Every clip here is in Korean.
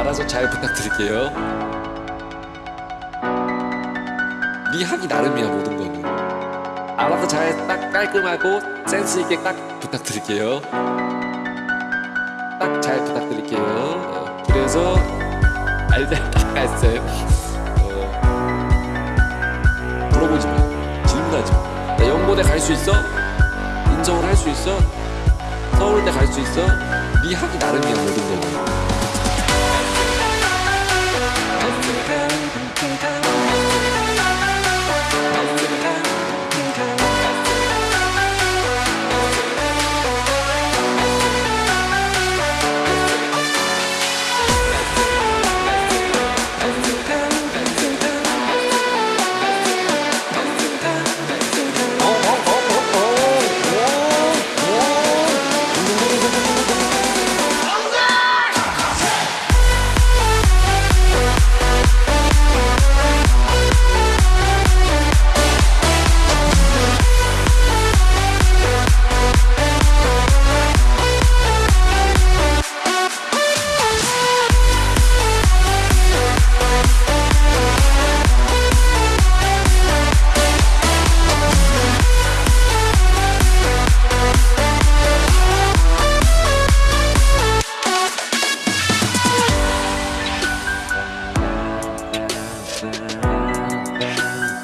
알아서 잘 부탁드릴게요. 네 하기 나름이야 모든 거는. 알아서 잘 딱 깔끔하고 센스 있게 딱 부탁드릴게요. 딱 잘 부탁드릴게요. 어, 그래서 알잘 닦았어요. 어, 물어보지 마. 질문하지 마. 나 연고대 갈 수 있어? 인서울 할수 있어? 서울대 갈 수 있어? 네 하기 나름이야 모든 거는.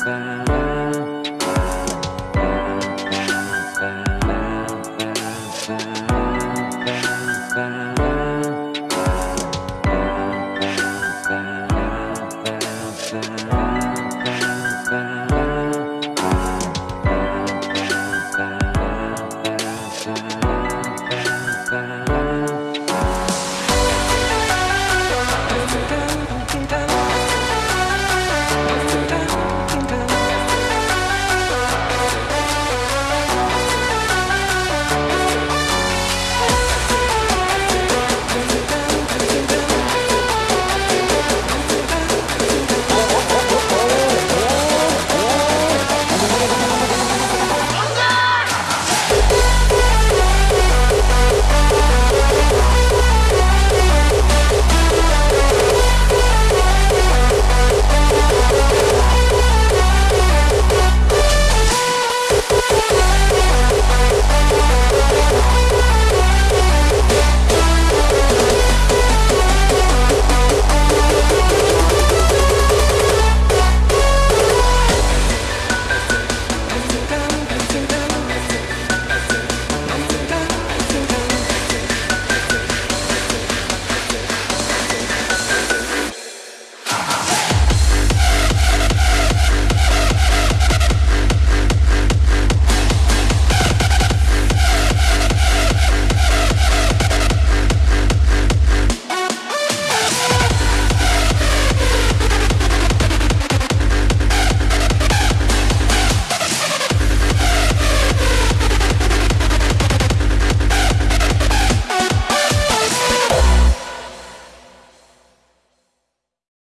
found.